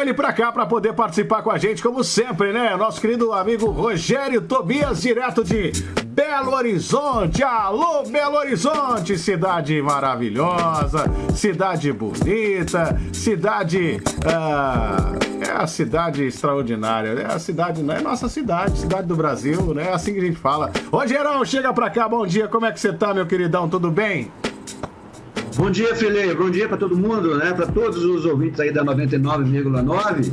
ele para cá para poder participar com a gente, como sempre, né? Nosso querido amigo Rogério Tobias, direto de Belo Horizonte. Alô, Belo Horizonte, cidade maravilhosa, cidade bonita, cidade. Ah, é a cidade extraordinária, é a cidade, é nossa cidade, cidade do Brasil, né? É assim que a gente fala. Rogerão, chega pra cá, bom dia, como é que você tá, meu queridão? Tudo bem? Bom dia, Felipe. Bom dia para todo mundo, né? Para todos os ouvintes aí da 99,9.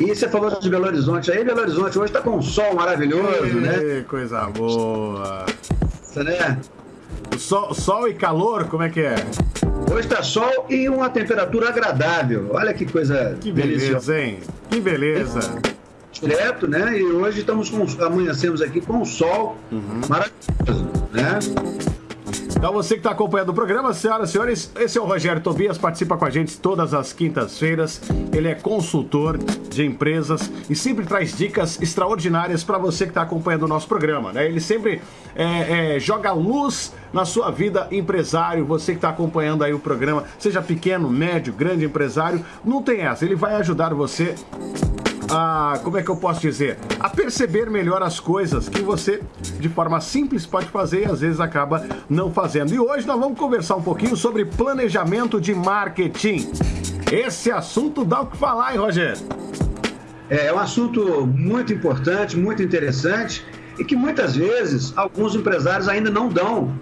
E você falou de Belo Horizonte aí, Belo Horizonte hoje está com um sol maravilhoso, Ei, né? Coisa boa. Você, né? Sol, sol e calor, como é que é? Hoje está sol e uma temperatura agradável. Olha que coisa Que beleza, deliciosa. hein? Que beleza. Direto, né? E hoje estamos com amanhecemos aqui com o sol uhum. maravilhoso, né? Então você que está acompanhando o programa, senhoras e senhores, esse é o Rogério Tobias, participa com a gente todas as quintas-feiras. Ele é consultor de empresas e sempre traz dicas extraordinárias para você que está acompanhando o nosso programa. Né? Ele sempre é, é, joga luz na sua vida empresário, você que está acompanhando aí o programa, seja pequeno, médio, grande empresário, não tem essa. Ele vai ajudar você a, como é que eu posso dizer, a perceber melhor as coisas que você, de forma simples, pode fazer e às vezes acaba não fazendo. E hoje nós vamos conversar um pouquinho sobre planejamento de marketing. Esse assunto dá o que falar, hein, Rogério? É, é um assunto muito importante, muito interessante e que muitas vezes alguns empresários ainda não dão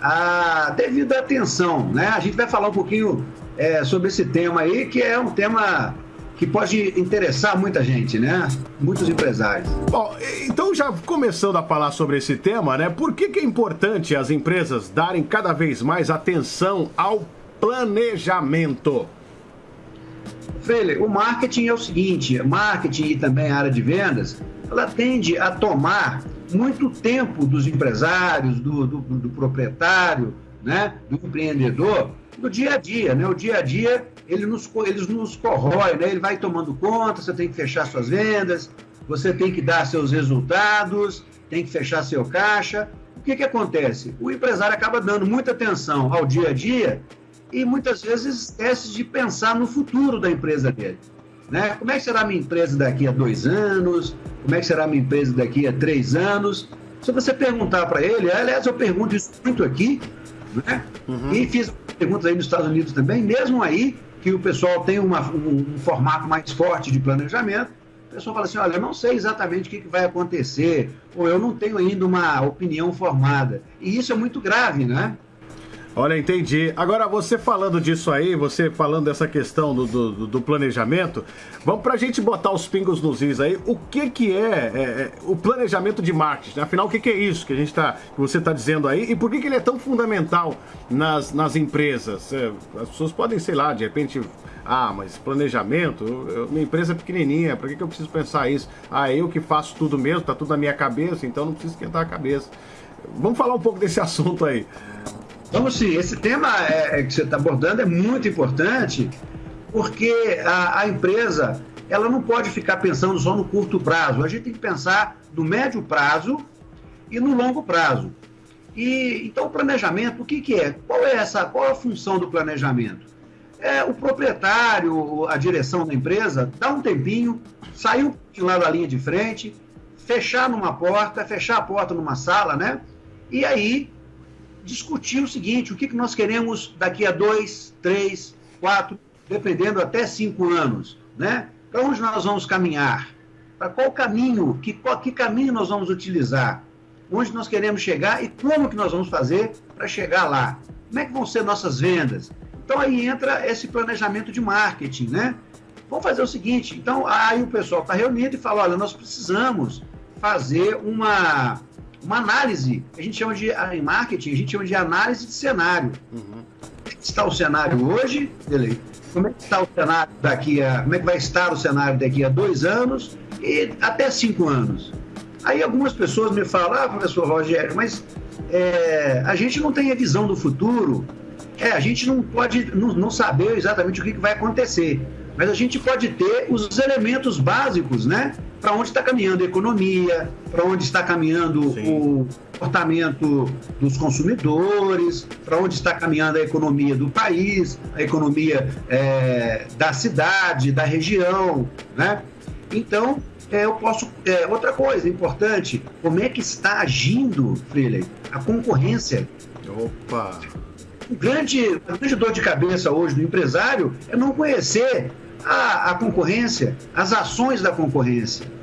a devida atenção, né? A gente vai falar um pouquinho é, sobre esse tema aí, que é um tema que pode interessar muita gente, né? Muitos empresários. Bom, então já começando a falar sobre esse tema, né? Por que, que é importante as empresas darem cada vez mais atenção ao planejamento? Freire, o marketing é o seguinte, marketing e também a área de vendas, ela tende a tomar muito tempo dos empresários, do, do, do proprietário, né, do empreendedor, no dia a dia, né? O dia a dia ele nos, eles nos corrói, né? Ele vai tomando conta, você tem que fechar suas vendas, você tem que dar seus resultados, tem que fechar seu caixa. O que, que acontece? O empresário acaba dando muita atenção ao dia a dia e muitas vezes esquece de pensar no futuro da empresa dele. Né? Como é que será a minha empresa daqui a dois anos? Como é que será a minha empresa daqui a três anos? Se você perguntar para ele, aliás, eu pergunto isso muito aqui, né? Uhum. E fiz perguntas aí nos Estados Unidos também, mesmo aí que o pessoal tem uma, um, um, formato mais forte de planejamento, o pessoal fala assim, olha, eu não sei exatamente o que, que vai acontecer, ou eu não tenho ainda uma opinião formada. E isso é muito grave, né? Olha, entendi. Agora, você falando disso aí, você falando dessa questão do, do, do planejamento, vamos para a gente botar os pingos nos is aí. O que que é, é, é o planejamento de marketing? Afinal, o que, que é isso que a gente tá, que você está dizendo aí? E por que, que ele é tão fundamental nas, nas empresas? É, as pessoas podem, sei lá, de repente ah, mas planejamento, eu, minha empresa é pequenininha, para que, que eu preciso pensar isso? Ah, eu que faço tudo mesmo, tá tudo na minha cabeça, então não preciso esquentar a cabeça. Vamos falar um pouco desse assunto aí. Vamos sim, esse tema é, é que você está abordando é muito importante, porque a, a, empresa ela não pode ficar pensando só no curto prazo. A gente tem que pensar no médio prazo e no longo prazo. E então o planejamento, o que, que é? Qual é essa? Qual é a função do planejamento? É o proprietário, a direção da empresa, dá um tempinho, sair um pouquinho lá da linha de frente, fechar numa porta, fechar a porta numa sala, né? E aí discutir o seguinte: o que, que nós queremos daqui a dois, três, quatro, dependendo até cinco anos, né? Para onde nós vamos caminhar? Para qual caminho? Que, qual, que caminho nós vamos utilizar? Onde nós queremos chegar e como que nós vamos fazer para chegar lá? Como é que vão ser nossas vendas? Então aí entra esse planejamento de marketing, né? Vamos fazer o seguinte, então aí o pessoal está reunido e fala, olha, nós precisamos fazer uma uma análise, a gente chama de, em marketing, a gente chama de análise de cenário. Uhum. Como é está o cenário hoje? Beleza. Como é que está o cenário daqui a. Como é que vai estar o cenário daqui a dois anos e até cinco anos? Aí algumas pessoas me falam, ah, professor Rogério, mas é, a gente não tem a visão do futuro. É, a gente não pode não, não saber exatamente o que, que vai acontecer. Mas a gente pode ter os elementos básicos, né? Para onde está caminhando a economia, para onde está caminhando Sim. o comportamento dos consumidores, para onde está caminhando a economia do país, a economia é, da cidade, da região, né? Então, é, eu posso. É, outra coisa importante, como é que está agindo, Freeland, a concorrência? Opa! O grande, a grande dor de cabeça hoje do empresário é não conhecer a, a concorrência, as ações da concorrência.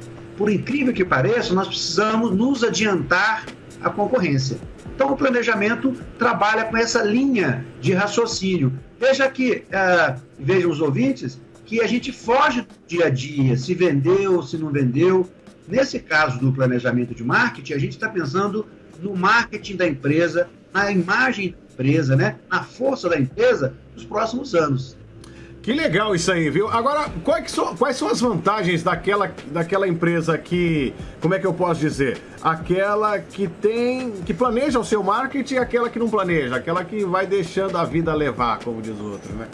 Por incrível que pareça, nós precisamos nos adiantar à concorrência. Então, o planejamento trabalha com essa linha de raciocínio. Veja que, uh, vejam os ouvintes, que a gente foge do dia a dia, se vendeu, se não vendeu. Nesse caso do planejamento de marketing, a gente está pensando no marketing da empresa, na imagem da empresa, né? na força da empresa nos próximos anos. Que legal isso aí, viu? Agora, quais são, quais são as vantagens daquela, daquela empresa que, como é que eu posso dizer? Aquela que tem, que planeja o seu marketing e aquela que não planeja, aquela que vai deixando a vida levar, como diz o outro, né?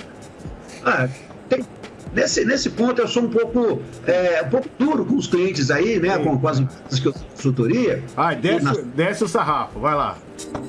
Ah, tem, nesse, nesse ponto eu sou um pouco, é, um pouco duro com os clientes aí, né? Com, com, as empresas que eu consultoria. Ah, desce, nas... desce o sarrafo, vai lá.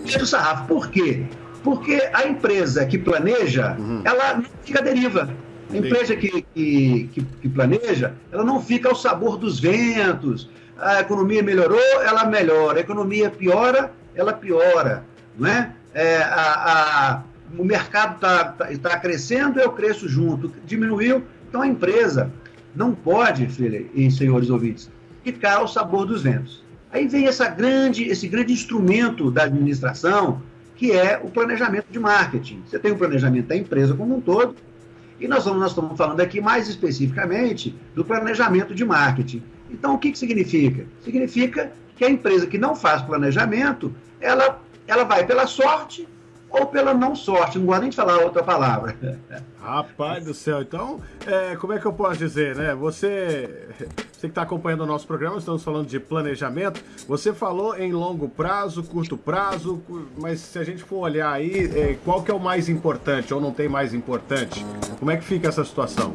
Desce o sarrafo, por quê? Porque a empresa que planeja, uhum. ela não fica à deriva. A empresa que, que, que, planeja, ela não fica ao sabor dos ventos. A economia melhorou, ela melhora. A economia piora, ela piora. Não é? é a, a, o mercado está tá, tá crescendo, eu cresço junto. Diminuiu, então a empresa não pode, filha e senhores ouvintes, ficar ao sabor dos ventos. Aí vem essa grande, esse grande instrumento da administração, que é o planejamento de marketing. Você tem o planejamento da empresa como um todo, e nós, vamos, nós estamos falando aqui mais especificamente do planejamento de marketing. Então, o que, que significa? Significa que a empresa que não faz planejamento, ela, ela vai pela sorte ou pela não sorte, não gosto nem de falar outra palavra. Rapaz do céu, então, é, como é que eu posso dizer, né? Você, você que está acompanhando o nosso programa, estamos falando de planejamento, você falou em longo prazo, curto prazo, mas se a gente for olhar aí, é, qual que é o mais importante ou não tem mais importante? Como é que fica essa situação?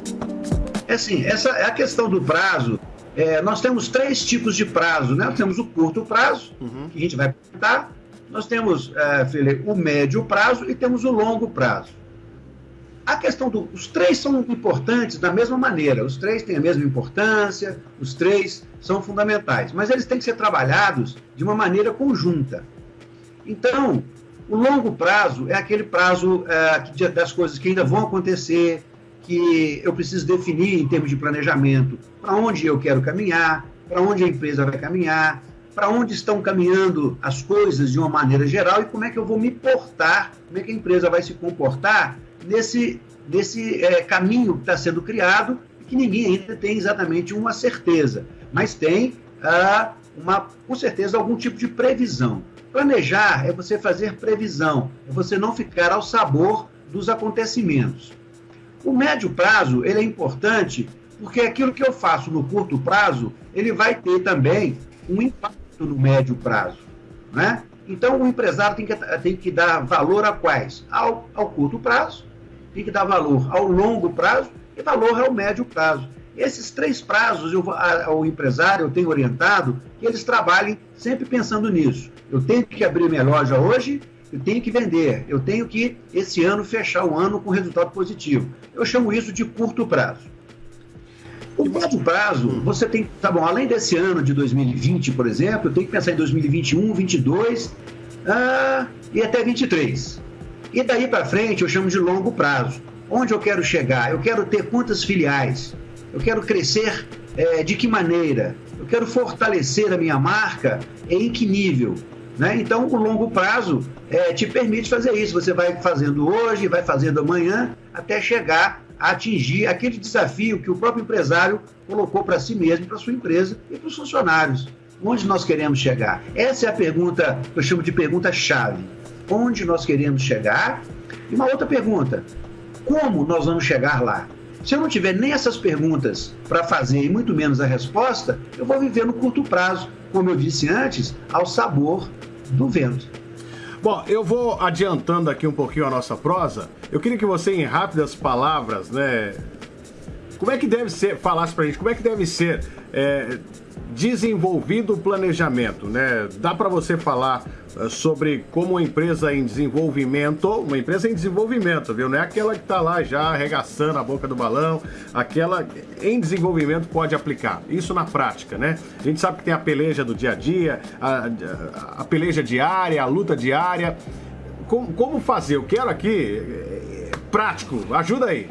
É assim, essa é a questão do prazo. É, nós temos três tipos de prazo, né? Nós temos o curto prazo, uhum. que a gente vai apresentar, nós temos, é, Felipe, o médio prazo e temos o longo prazo. A questão do, três são importantes da mesma maneira, os três têm a mesma importância, os três são fundamentais, mas eles têm que ser trabalhados de uma maneira conjunta. Então, o longo prazo é aquele prazo é, das coisas que ainda vão acontecer, que eu preciso definir em termos de planejamento para onde eu quero caminhar, para onde a empresa vai caminhar, para onde estão caminhando as coisas de uma maneira geral e como é que eu vou me portar, como é que a empresa vai se comportar nesse, nesse é, caminho que está sendo criado e que ninguém ainda tem exatamente uma certeza, mas tem ah, uma, com certeza algum tipo de previsão. Planejar é você fazer previsão, é você não ficar ao sabor dos acontecimentos. O médio prazo ele é importante porque aquilo que eu faço no curto prazo ele vai ter também um impacto no médio prazo. Né? Então, o empresário tem que, tem que dar valor a quais? Ao, ao curto prazo, tem que dar valor ao longo prazo e valor ao médio prazo. Esses três prazos, eu, empresário, eu tenho orientado que eles trabalhem sempre pensando nisso. Eu tenho que abrir minha loja hoje, eu tenho que vender, eu tenho que, esse ano, fechar o ano com resultado positivo. Eu chamo isso de curto prazo. O médio prazo, você tem, tá bom, além desse ano de 2020, por exemplo, eu tenho que pensar em 2021, 2022 ah, e até 23. E daí para frente eu chamo de longo prazo. Onde eu quero chegar? Eu quero ter quantas filiais? Eu quero crescer é, de que maneira? Eu quero fortalecer a minha marca em que nível? Né? Então, o longo prazo é, te permite fazer isso. Você vai fazendo hoje, vai fazendo amanhã, até chegar a atingir aquele desafio que o próprio empresário colocou para si mesmo, para sua empresa e para os funcionários. Onde nós queremos chegar? Essa é a pergunta que eu chamo de pergunta-chave. Onde nós queremos chegar? E uma outra pergunta: como nós vamos chegar lá? Se eu não tiver nem essas perguntas para fazer e muito menos a resposta, eu vou viver no curto prazo, como eu disse antes, ao sabor do vento. Bom, eu vou adiantando aqui um pouquinho a nossa prosa. Eu queria que você, em rápidas palavras, né? Como é que deve ser, falasse pra gente, como é que deve ser é, desenvolvido o planejamento, né? Dá para você falar uh, sobre como uma empresa em desenvolvimento, uma empresa em desenvolvimento, viu? Não é aquela que está lá já arregaçando a boca do balão, aquela em desenvolvimento pode aplicar. Isso na prática, né? A gente sabe que tem a peleja do dia a dia, a, a, peleja diária, a luta diária. Como, como fazer? Eu quero aqui é, prático, ajuda aí.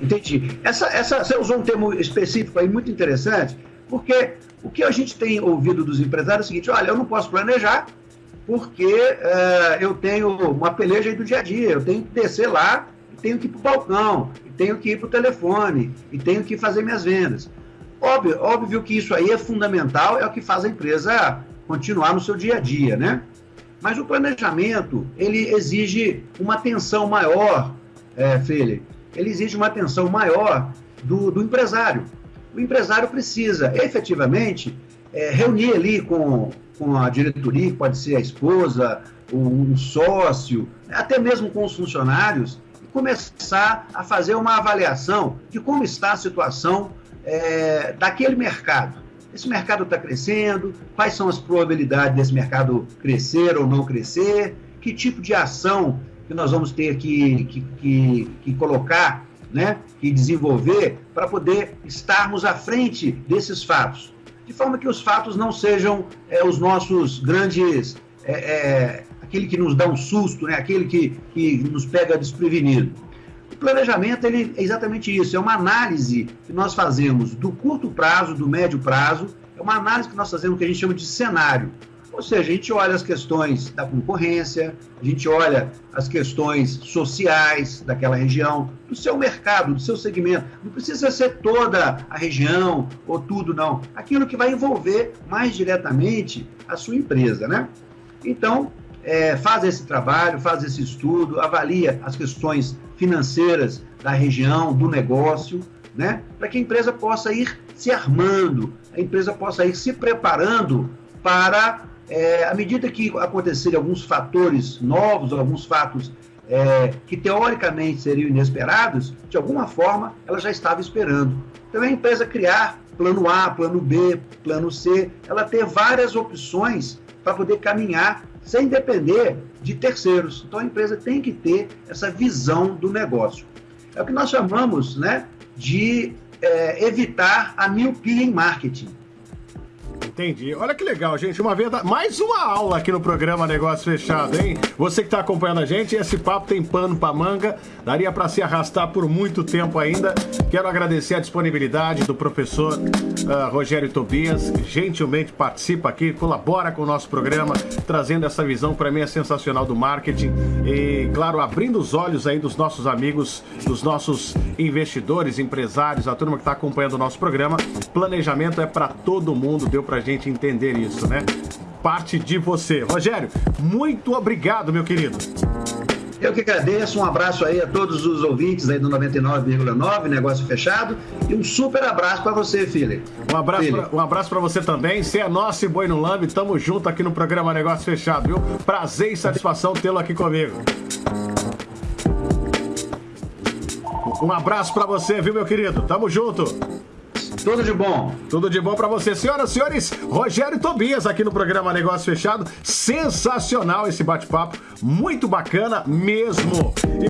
Entendi. Essa, essa, você usou um termo específico aí muito interessante, porque o que a gente tem ouvido dos empresários é o seguinte: olha, eu não posso planejar porque uh, eu tenho uma peleja aí do dia a dia, eu tenho que descer lá, tenho que ir para o balcão, tenho que ir para o telefone, e tenho que fazer minhas vendas. Óbvio, óbvio que isso aí é fundamental, é o que faz a empresa continuar no seu dia a dia, né? Mas o planejamento, ele exige uma atenção maior, é, Felipe, ele exige uma atenção maior do, do empresário. O empresário precisa efetivamente é, reunir ali com, com a diretoria, pode ser a esposa, um sócio, até mesmo com os funcionários, e começar a fazer uma avaliação de como está a situação é, daquele mercado. Esse mercado está crescendo, quais são as probabilidades desse mercado crescer ou não crescer, que tipo de ação que nós vamos ter que, que, que, que colocar né, e desenvolver para poder estarmos à frente desses fatos, de forma que os fatos não sejam é, os nossos grandes, é, é, aquele que nos dá um susto, né, aquele que, que nos pega desprevenido. O planejamento ele é exatamente isso, é uma análise que nós fazemos do curto prazo, do médio prazo, é uma análise que nós fazemos que a gente chama de cenário. Ou seja, a gente olha as questões da concorrência, a gente olha as questões sociais daquela região, do seu mercado, do seu segmento. Não precisa ser toda a região ou tudo, não. Aquilo que vai envolver mais diretamente a sua empresa, né? Então, é, faz esse trabalho, faz esse estudo, avalia as questões financeiras da região, do negócio, né? Para que a empresa possa ir se armando, a empresa possa ir se preparando para é, à medida que acontecerem alguns fatores novos, alguns fatos é, que teoricamente seriam inesperados, de alguma forma ela já estava esperando. Então a empresa criar plano A, plano B, plano C, ela ter várias opções para poder caminhar sem depender de terceiros. Então a empresa tem que ter essa visão do negócio. É o que nós chamamos né, de é, evitar a miopia em marketing. Entendi. Olha que legal, gente. Uma vez, mais uma aula aqui no programa Negócio Fechado, hein? Você que está acompanhando a gente, esse papo tem pano para manga, daria para se arrastar por muito tempo ainda. Quero agradecer a disponibilidade do professor uh, Rogério Tobias, gentilmente participa aqui, colabora com o nosso programa, trazendo essa visão para mim é sensacional do marketing e, claro, abrindo os olhos aí dos nossos amigos, dos nossos investidores, empresários, a turma que está acompanhando o nosso programa. Planejamento é para todo mundo, deu para gente entender isso, né? Parte de você. Rogério, muito obrigado, meu querido. Eu que agradeço, um abraço aí a todos os ouvintes aí do 99,9, negócio fechado, e um super abraço para você, filho. Um abraço, pra, um abraço para você também. Você é nosso e boi no lambe, tamo junto aqui no programa Negócio Fechado, viu? Prazer e satisfação tê-lo aqui comigo. Um abraço para você, viu, meu querido? Tamo junto. Tudo de bom. Tudo de bom para você. Senhoras e senhores, Rogério Tobias aqui no programa Negócio Fechado. Sensacional esse bate-papo. Muito bacana mesmo.